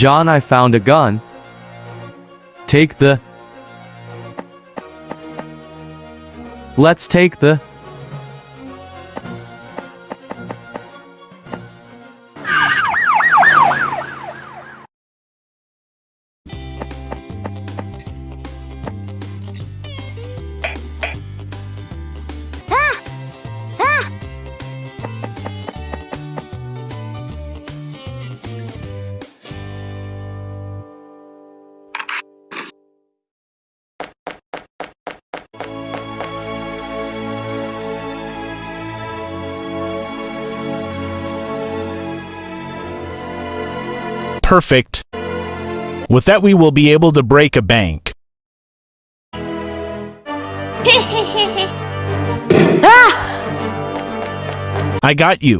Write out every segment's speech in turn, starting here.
John, I found a gun. Take the. Let's take the. Perfect. With that, we will be able to break a bank. Ah! I got you.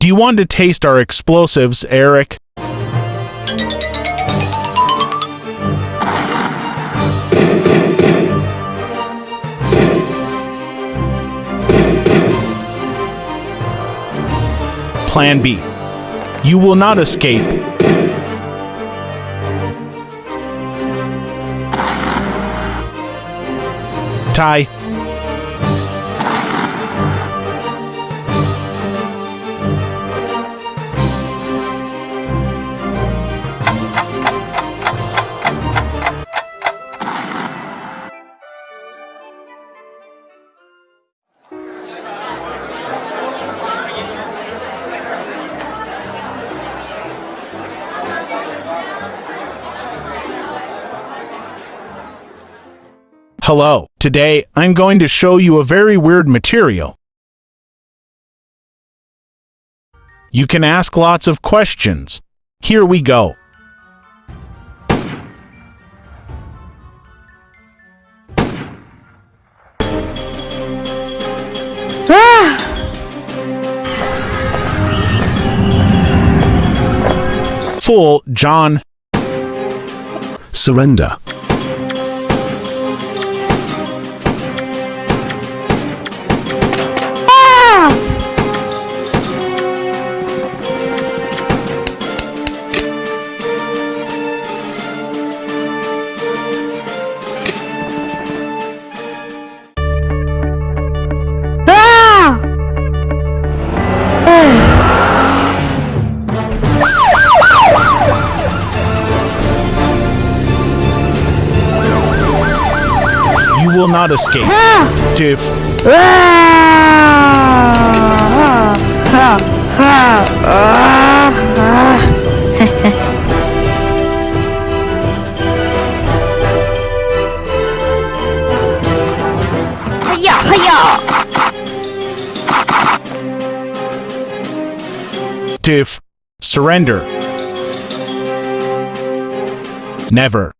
Do you want to taste our explosives, Eric? Plan B. You will not escape. Ty. Hello. Today, I'm going to show you a very weird material. You can ask lots of questions. Here we go. Full John. Surrender. Will not escape. Hiya, hiya! Diff. Surrender. Never.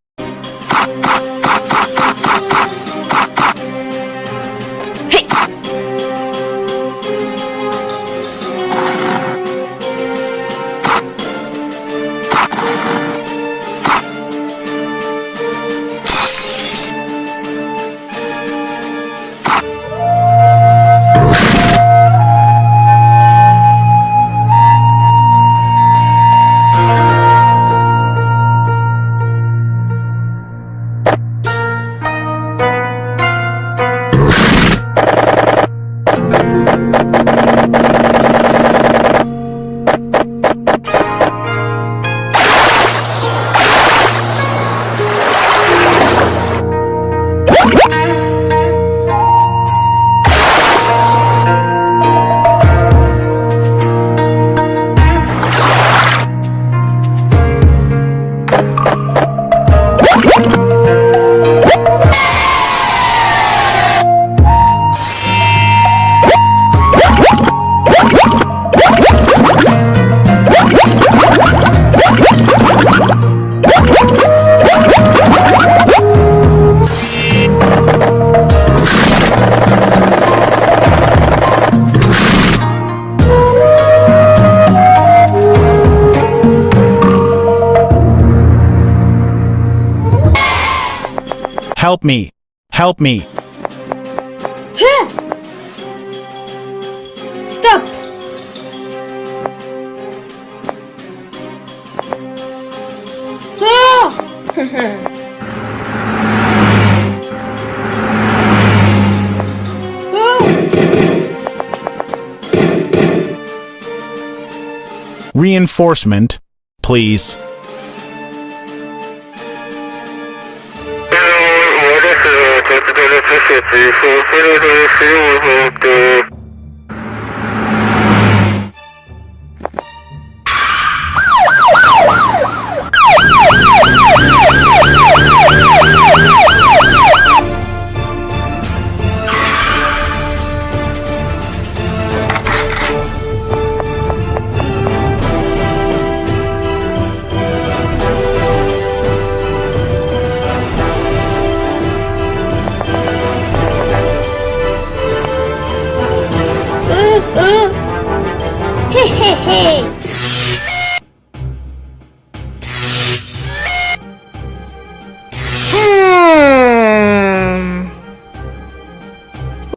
Me. Help me. Stop! Oh! Oh! Reinforcement, please. Thank you.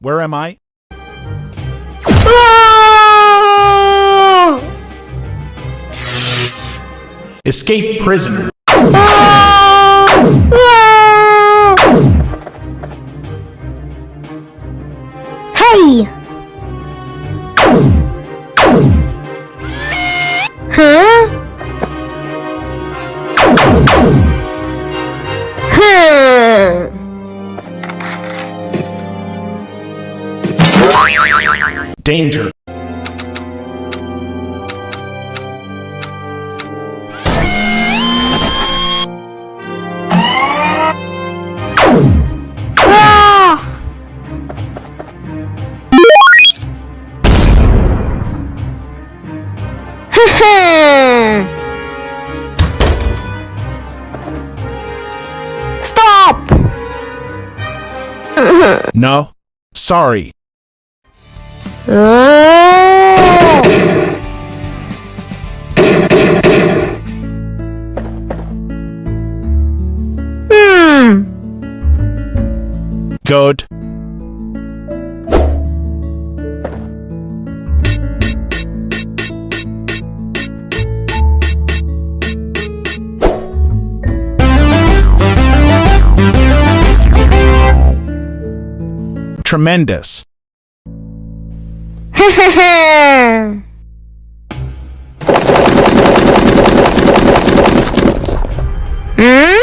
Where am I? Ah! Escape prisoner. Hey! Huh? No. Sorry. Hmm. Good. Tremendous. 흐 hmm?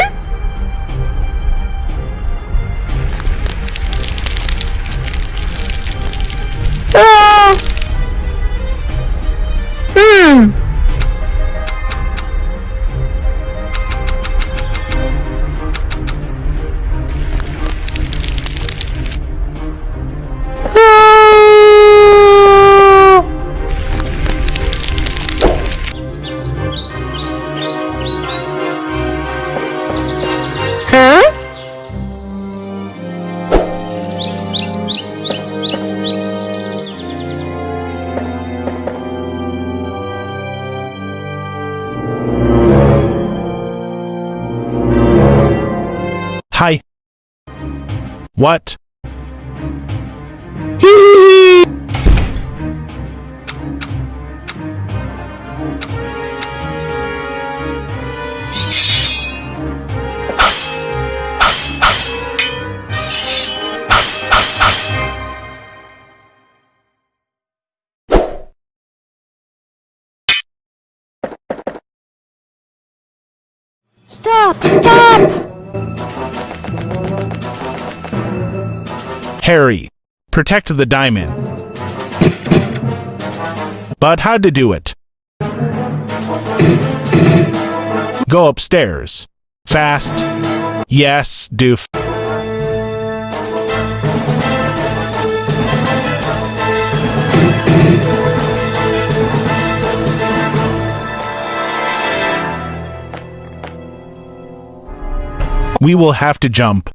What? Stop! Stop! Harry. Protect the diamond. But how to do it? Go upstairs. Fast. Yes, doof. We will have to jump.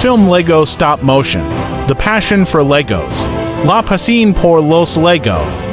Film Lego Stop Motion. The Passion for Legos. La Pasión por los Lego.